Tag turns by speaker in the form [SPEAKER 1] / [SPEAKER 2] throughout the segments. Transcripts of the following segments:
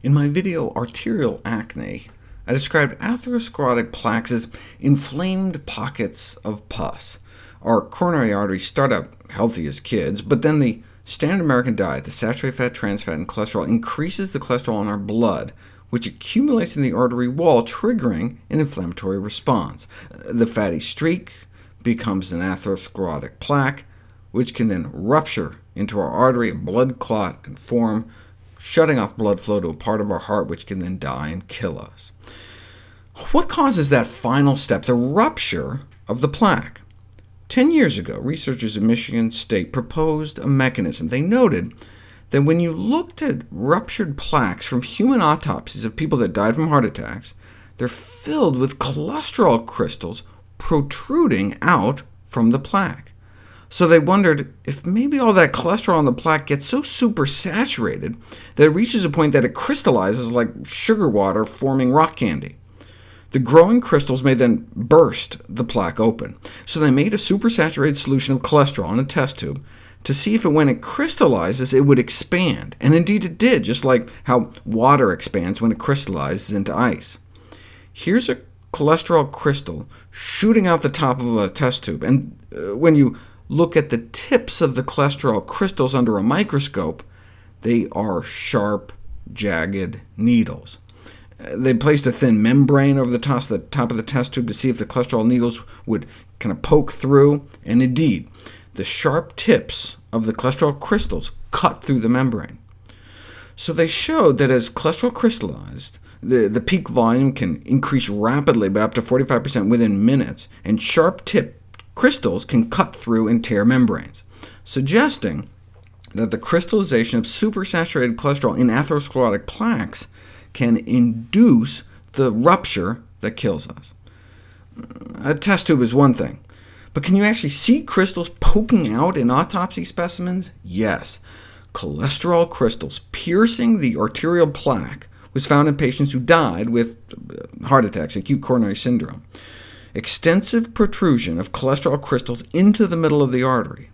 [SPEAKER 1] In my video Arterial Acne, I described atherosclerotic plaques as inflamed pockets of pus. Our coronary arteries start out healthy as kids, but then the standard American diet, the saturated fat, trans fat, and cholesterol, increases the cholesterol in our blood, which accumulates in the artery wall, triggering an inflammatory response. The fatty streak becomes an atherosclerotic plaque, which can then rupture into our artery, a blood clot can form, shutting off blood flow to a part of our heart, which can then die and kill us. What causes that final step, the rupture of the plaque? Ten years ago, researchers at Michigan State proposed a mechanism. They noted that when you looked at ruptured plaques from human autopsies of people that died from heart attacks, they're filled with cholesterol crystals protruding out from the plaque. So they wondered if maybe all that cholesterol in the plaque gets so supersaturated that it reaches a point that it crystallizes like sugar water forming rock candy. The growing crystals may then burst the plaque open. So they made a supersaturated solution of cholesterol in a test tube to see if it, when it crystallizes, it would expand. And indeed it did, just like how water expands when it crystallizes into ice. Here's a cholesterol crystal shooting out the top of a test tube, and uh, when you look at the tips of the cholesterol crystals under a microscope, they are sharp, jagged needles. Uh, they placed a thin membrane over the top, the top of the test tube to see if the cholesterol needles would kind of poke through, and indeed, the sharp tips of the cholesterol crystals cut through the membrane. So they showed that as cholesterol crystallized, the, the peak volume can increase rapidly by up to 45% within minutes, and sharp tip crystals can cut through and tear membranes, suggesting that the crystallization of supersaturated cholesterol in atherosclerotic plaques can induce the rupture that kills us. A test tube is one thing, but can you actually see crystals poking out in autopsy specimens? Yes. Cholesterol crystals piercing the arterial plaque was found in patients who died with heart attacks, acute coronary syndrome extensive protrusion of cholesterol crystals into the middle of the artery.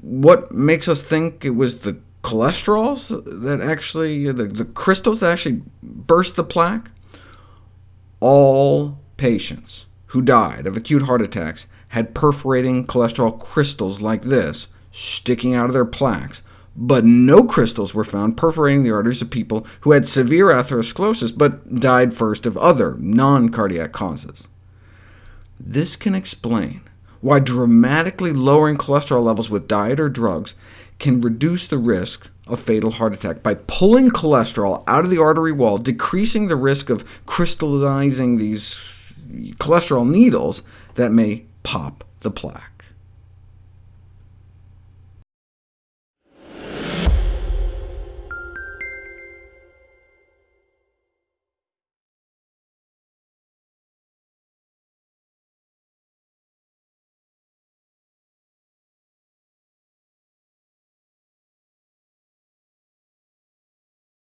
[SPEAKER 1] What makes us think it was the cholesterols that actually, the, the crystals that actually burst the plaque? All patients who died of acute heart attacks had perforating cholesterol crystals like this sticking out of their plaques, but no crystals were found perforating the arteries of people who had severe atherosclerosis, but died first of other non-cardiac causes. This can explain why dramatically lowering cholesterol levels with diet or drugs can reduce the risk of fatal heart attack by pulling cholesterol out of the artery wall, decreasing the risk of crystallizing these cholesterol needles that may pop the plaque.